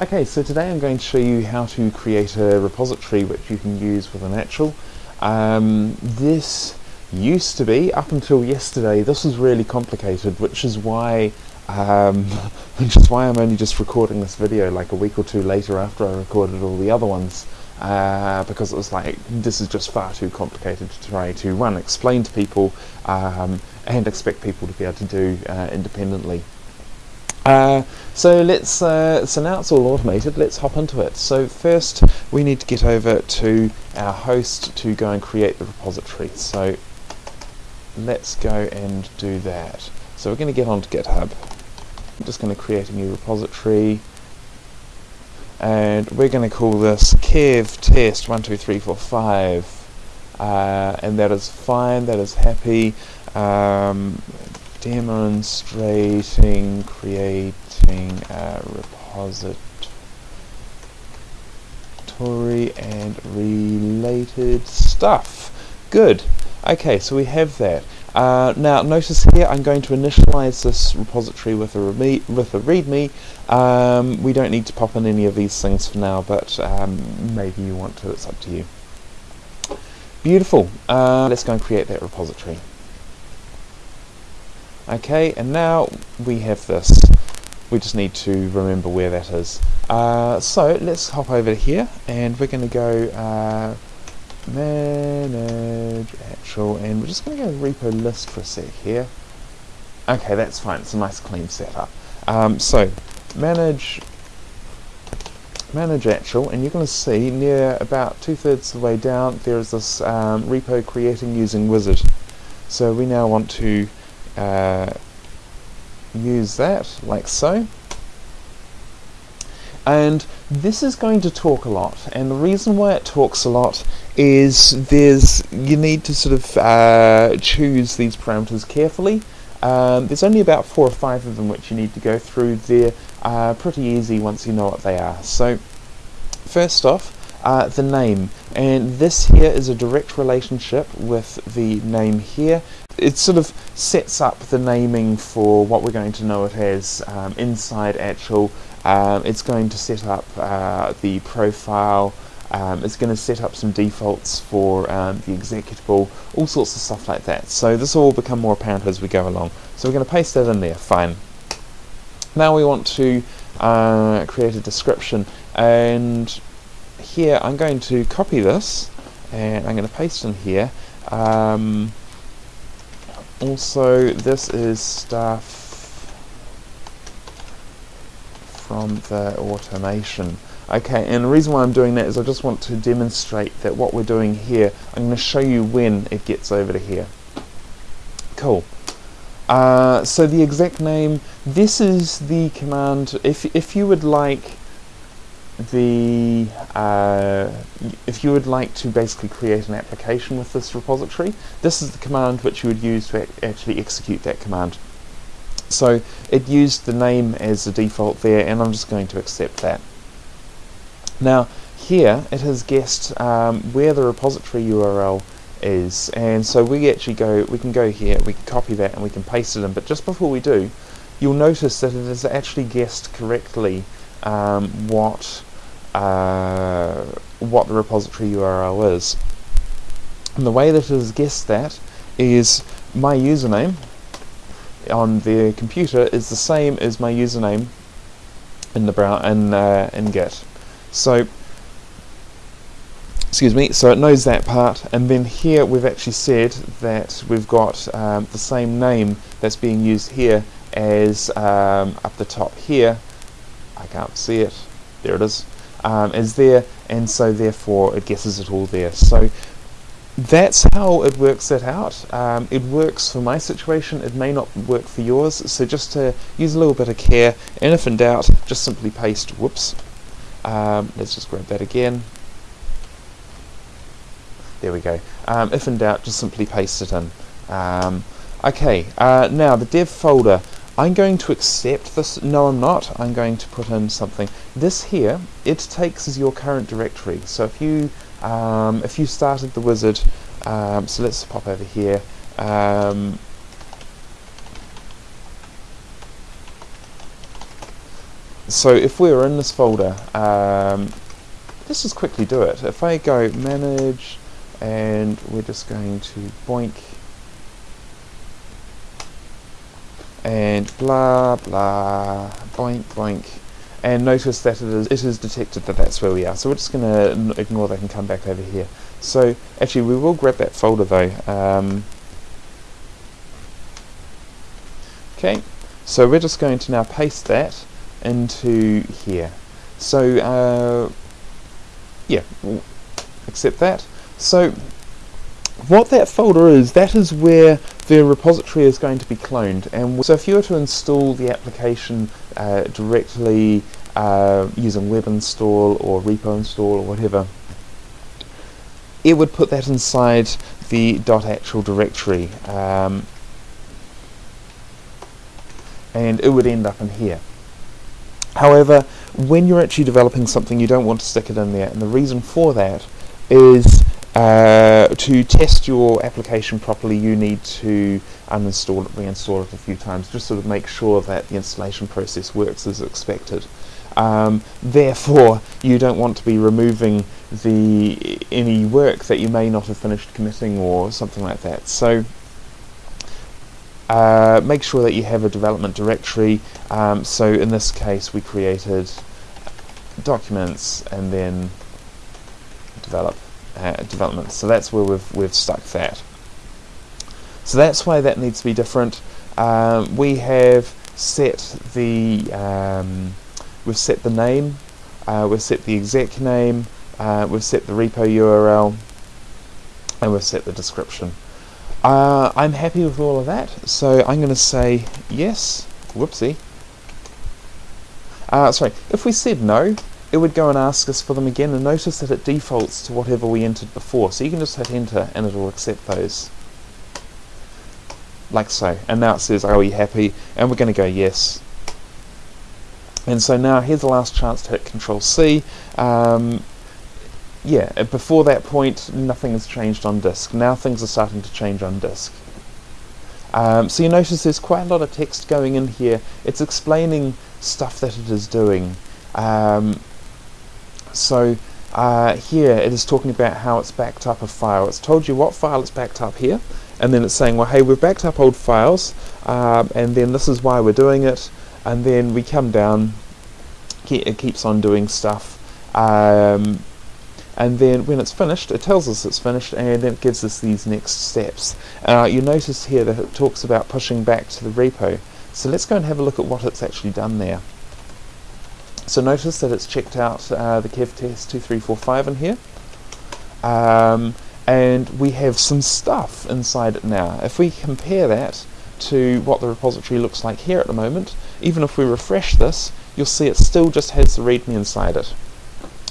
Okay, so today I'm going to show you how to create a repository which you can use with an actual. Um, this used to be, up until yesterday, this was really complicated, which is why um, which is why I'm only just recording this video like a week or two later after I recorded all the other ones. Uh, because it was like, this is just far too complicated to try to, run, explain to people um, and expect people to be able to do uh, independently. Uh, so let's, uh, so now it's all automated, let's hop into it. So first we need to get over to our host to go and create the repository. So let's go and do that. So we're going to get onto GitHub. I'm just going to create a new repository and we're going to call this kev test 12345 uh, and that is fine, that is happy. Um, demonstrating creating a repository and related stuff. Good. Okay, so we have that. Uh, now notice here I'm going to initialize this repository with a, with a readme. Um, we don't need to pop in any of these things for now, but um, maybe you want to, it's up to you. Beautiful. Uh, let's go and create that repository. Okay, and now we have this. We just need to remember where that is. Uh, so let's hop over here and we're going to go uh, manage actual and we're just going to go repo list for a sec here. Okay, that's fine. It's a nice clean setup. Um, so manage manage actual and you're going to see near about two-thirds of the way down there is this um, repo creating using wizard. So we now want to uh, use that like so. And this is going to talk a lot and the reason why it talks a lot is there's you need to sort of uh, choose these parameters carefully. Um, there's only about four or five of them which you need to go through. They're uh, pretty easy once you know what they are. So first off uh, the name. And this here is a direct relationship with the name here it sort of sets up the naming for what we're going to know it as um, inside actual. Um, it's going to set up uh, the profile. Um, it's going to set up some defaults for um, the executable all sorts of stuff like that. So this will all become more apparent as we go along. So we're going to paste that in there. Fine. Now we want to uh, create a description. And here I'm going to copy this and I'm going to paste in here. Um, also this is stuff from the automation. Okay and the reason why I'm doing that is I just want to demonstrate that what we're doing here I'm going to show you when it gets over to here. Cool. Uh, so the exec name this is the command if, if you would like the uh, if you would like to basically create an application with this repository, this is the command which you would use to actually execute that command. So it used the name as the default there, and I'm just going to accept that. Now here it has guessed um, where the repository URL is, and so we actually go, we can go here, we can copy that, and we can paste it in. But just before we do, you'll notice that it has actually guessed correctly um, what uh, what the repository URL is. And the way that it has guessed that is my username on the computer is the same as my username in the brow in uh, in Git. So excuse me, so it knows that part, and then here we've actually said that we've got um, the same name that's being used here as um, up the top here. I can't see it. There it is um, is there and so therefore it guesses it all there. So that's how it works it out. Um, it works for my situation, it may not work for yours, so just to use a little bit of care, and if in doubt, just simply paste, whoops, um, let's just grab that again. There we go. Um, if in doubt, just simply paste it in. Um, okay, uh, now the dev folder. I'm going to accept this. No, I'm not. I'm going to put in something. This here, it takes as your current directory. So if you um, if you started the wizard, um, so let's pop over here. Um, so if we were in this folder, um, let's just quickly do it. If I go manage, and we're just going to boink, and blah blah, boink boink, and notice that it is, it is detected that that's where we are. So we're just going to ignore that and come back over here. So actually we will grab that folder though. Um, okay, so we're just going to now paste that into here. So uh, yeah, accept that. So what that folder is, that is where the repository is going to be cloned. And so if you were to install the application uh, directly uh, using web install or repo install or whatever, it would put that inside the .actual directory. Um, and it would end up in here. However, when you're actually developing something, you don't want to stick it in there, and the reason for that is uh, to test your application properly, you need to uninstall it, reinstall it a few times, just sort of make sure that the installation process works as expected. Um, therefore, you don't want to be removing the any work that you may not have finished committing or something like that. So uh, make sure that you have a development directory. Um, so in this case, we created documents and then develop uh, development. So that's where we've we've stuck that. So that's why that needs to be different. Um, we have set the um, we've set the name, uh, we've set the exec name, uh, we've set the repo URL, and we've set the description. Uh, I'm happy with all of that, so I'm going to say yes. Whoopsie. Uh, sorry, if we said no, it would go and ask us for them again, and notice that it defaults to whatever we entered before. So you can just hit enter, and it will accept those. Like so. And now it says, are we happy? And we're going to go yes. And so now here's the last chance to hit Control C. Um, yeah, before that point, nothing has changed on disk. Now things are starting to change on disk. Um, so you notice there's quite a lot of text going in here. It's explaining stuff that it is doing. Um, so uh, here it is talking about how it's backed up a file. It's told you what file it's backed up here, and then it's saying, well, hey, we've backed up old files, um, and then this is why we're doing it, and then we come down, it keeps on doing stuff. Um, and then when it's finished, it tells us it's finished, and then it gives us these next steps. Uh, you notice here that it talks about pushing back to the repo. So let's go and have a look at what it's actually done there. So notice that it's checked out uh, the kev test 2345 in here. Um, and we have some stuff inside it now. If we compare that to what the repository looks like here at the moment, even if we refresh this, you'll see it still just has the readme inside it.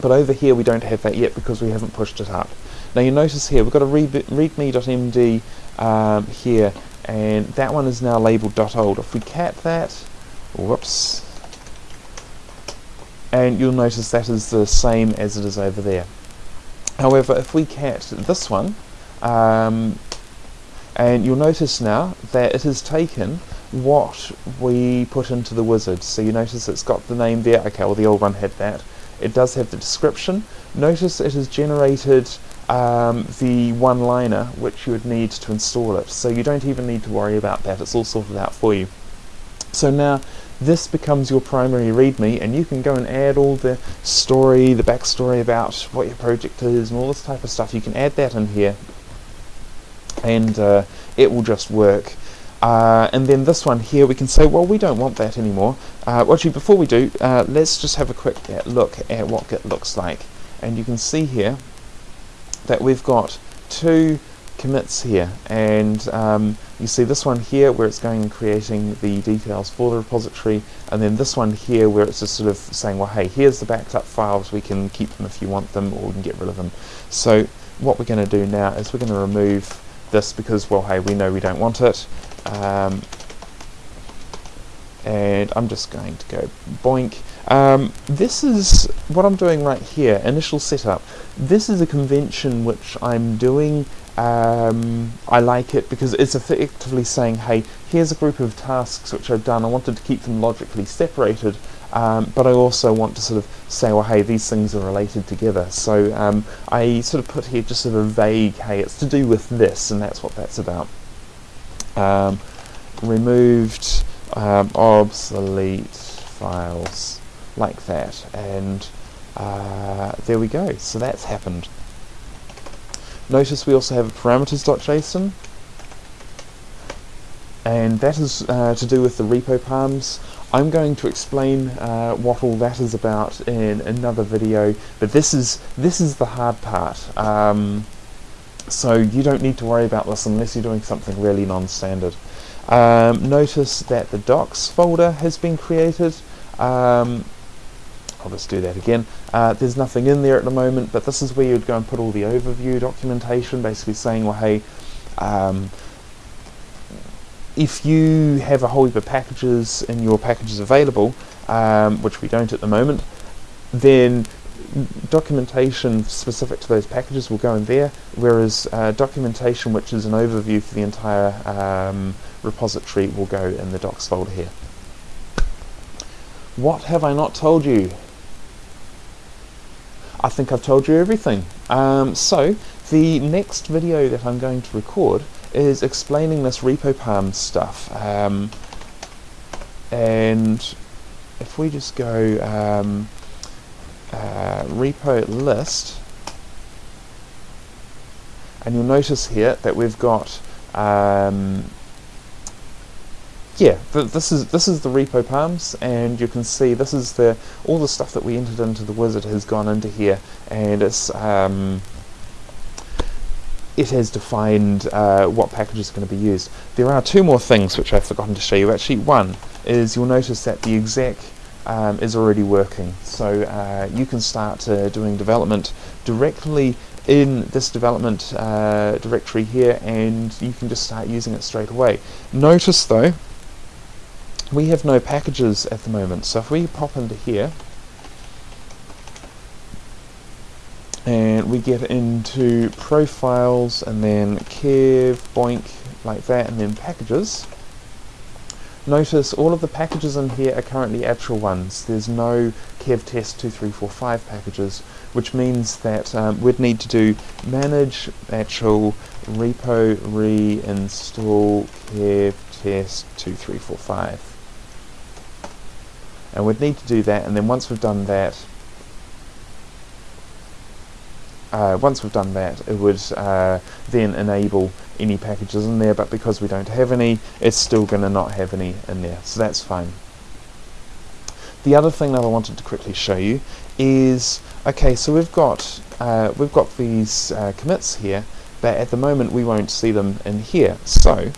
But over here we don't have that yet because we haven't pushed it up. Now you notice here we've got a readme.md um, here and that one is now labeled .old. If we cat that, whoops, and you'll notice that is the same as it is over there. However, if we cat this one, um, and you'll notice now that it has taken what we put into the wizard. So you notice it's got the name there. Okay, well the old one had that. It does have the description. Notice it has generated um, the one-liner which you would need to install it. So you don't even need to worry about that. It's all sorted out for you. So now this becomes your primary README and you can go and add all the story, the backstory about what your project is and all this type of stuff. You can add that in here and uh, it will just work. Uh, and then this one here, we can say, well, we don't want that anymore. Uh, actually, before we do, uh, let's just have a quick look at what Git looks like. And you can see here that we've got two commits here. And um, you see this one here where it's going and creating the details for the repository. And then this one here where it's just sort of saying, well, hey, here's the backed up files. We can keep them if you want them or we can get rid of them. So what we're going to do now is we're going to remove this because, well, hey, we know we don't want it. Um, and I'm just going to go boink. Um, this is what I'm doing right here, initial setup. This is a convention which I'm doing. Um, I like it because it's effectively saying, hey, here's a group of tasks which I've done. I wanted to keep them logically separated. um, but I also want to sort of say, well, hey, these things are related together. So um, I sort of put here just sort of vague, hey, it's to do with this, and that's what that's about. Um, removed um, obsolete files like that, and uh, there we go. So that's happened. Notice we also have a parameters.json, and that is uh, to do with the repo palms. I'm going to explain uh, what all that is about in another video, but this is this is the hard part. Um, so you don't need to worry about this unless you're doing something really non-standard. Um, notice that the docs folder has been created. Um, I'll just do that again. Uh, there's nothing in there at the moment, but this is where you'd go and put all the overview documentation, basically saying, well, hey, um, if you have a whole heap of packages in your packages available, um, which we don't at the moment, then documentation specific to those packages will go in there, whereas uh, documentation which is an overview for the entire um, repository will go in the docs folder here. What have I not told you? I think I've told you everything. Um, so, the next video that I'm going to record is explaining this repo palm stuff. Um, and if we just go um, uh, repo list, and you'll notice here that we've got um, yeah, th this is this is the repo palms, and you can see this is the all the stuff that we entered into the wizard has gone into here, and it's um, it has defined uh, what package is going to be used. There are two more things which I've forgotten to show you. Actually, one is you'll notice that the exec um, is already working, so uh, you can start uh, doing development directly in this development uh, directory here, and you can just start using it straight away. Notice though, we have no packages at the moment, so if we pop into here, and we get into profiles and then kev boink like that and then packages notice all of the packages in here are currently actual ones. There's no kev test 2345 packages which means that um, we'd need to do manage actual repo reinstall kev test 2345 and we'd need to do that and then once we've done that uh, once we've done that, it would uh, then enable any packages in there, but because we don't have any, it's still going to not have any in there, so that's fine. The other thing that I wanted to quickly show you is, okay, so we've got uh, we've got these uh, commits here, but at the moment we won't see them in here. So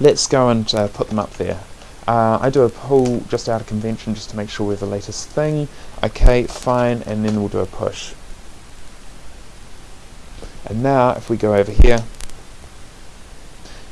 let's go and uh, put them up there. Uh, I do a pull just out of convention just to make sure we're the latest thing. Okay, fine, and then we'll do a push. And now if we go over here,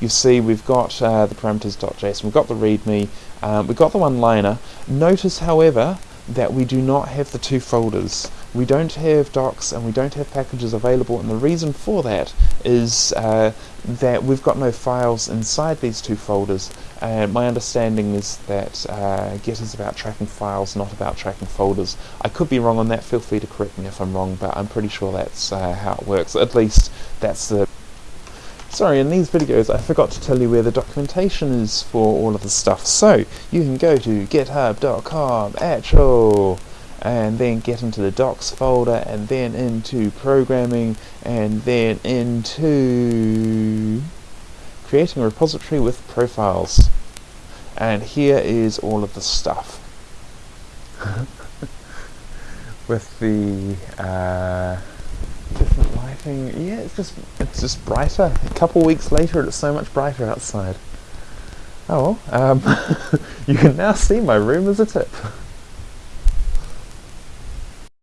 you see we've got uh, the parameters.json, we've got the readme, um, we've got the one-liner. Notice, however, that we do not have the two folders. We don't have docs and we don't have packages available and the reason for that is uh, that we've got no files inside these two folders and my understanding is that uh, Git is about tracking files, not about tracking folders. I could be wrong on that, feel free to correct me if I'm wrong, but I'm pretty sure that's uh, how it works. At least that's the Sorry, in these videos I forgot to tell you where the documentation is for all of the stuff. So, you can go to github.com, actual, and then get into the docs folder, and then into programming, and then into creating a repository with profiles. And here is all of the stuff. with the uh, different lighting. Yeah, it's just it's just brighter. A couple weeks later, it's so much brighter outside. Oh, um, you can now see my room as a tip.